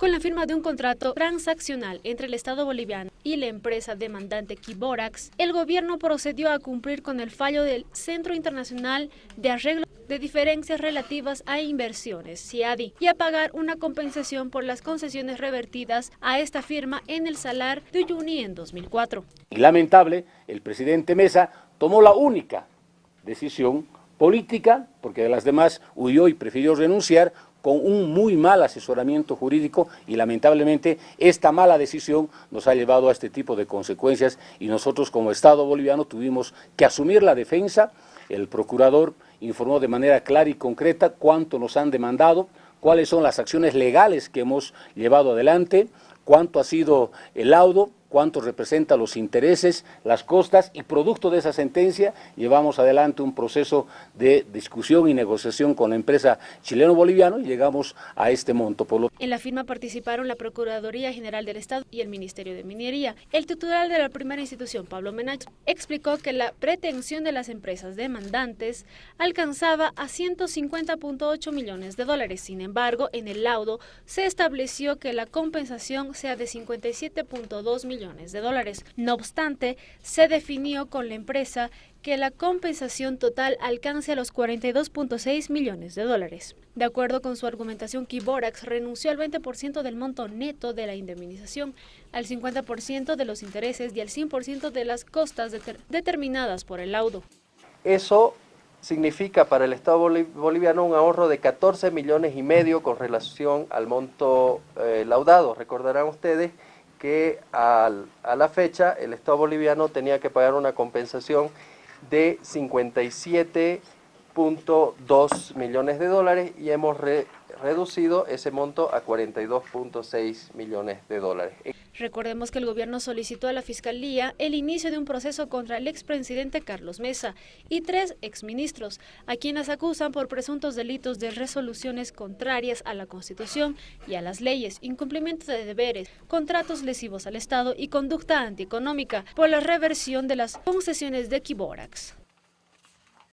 Con la firma de un contrato transaccional entre el Estado boliviano y la empresa demandante Kiborax, el gobierno procedió a cumplir con el fallo del Centro Internacional de Arreglo de Diferencias Relativas a Inversiones, CIADI, y a pagar una compensación por las concesiones revertidas a esta firma en el Salar de Uyuni en 2004. Lamentable, el presidente Mesa tomó la única decisión política, porque de las demás huyó y prefirió renunciar, con un muy mal asesoramiento jurídico y lamentablemente esta mala decisión nos ha llevado a este tipo de consecuencias y nosotros como Estado boliviano tuvimos que asumir la defensa, el procurador informó de manera clara y concreta cuánto nos han demandado, cuáles son las acciones legales que hemos llevado adelante, cuánto ha sido el laudo, cuánto representa los intereses, las costas y producto de esa sentencia llevamos adelante un proceso de discusión y negociación con la empresa chileno-boliviano y llegamos a este monto. En la firma participaron la Procuraduría General del Estado y el Ministerio de Minería. El titular de la primera institución, Pablo Menach, explicó que la pretensión de las empresas demandantes alcanzaba a 150.8 millones de dólares. Sin embargo, en el laudo se estableció que la compensación sea de 57.2 millones de dólares. No obstante, se definió con la empresa que la compensación total alcance a los 42.6 millones de dólares. De acuerdo con su argumentación, Kiborax renunció al 20% del monto neto de la indemnización, al 50% de los intereses y al 100% de las costas determinadas por el laudo. Eso significa para el Estado boliviano un ahorro de 14 millones y medio con relación al monto eh, laudado. Recordarán ustedes que a la fecha el Estado boliviano tenía que pagar una compensación de 57.2 millones de dólares y hemos reducido ese monto a 42.6 millones de dólares. Recordemos que el gobierno solicitó a la Fiscalía el inicio de un proceso contra el expresidente Carlos Mesa y tres exministros, a quienes acusan por presuntos delitos de resoluciones contrarias a la Constitución y a las leyes, incumplimiento de deberes, contratos lesivos al Estado y conducta antieconómica por la reversión de las concesiones de Kiborax.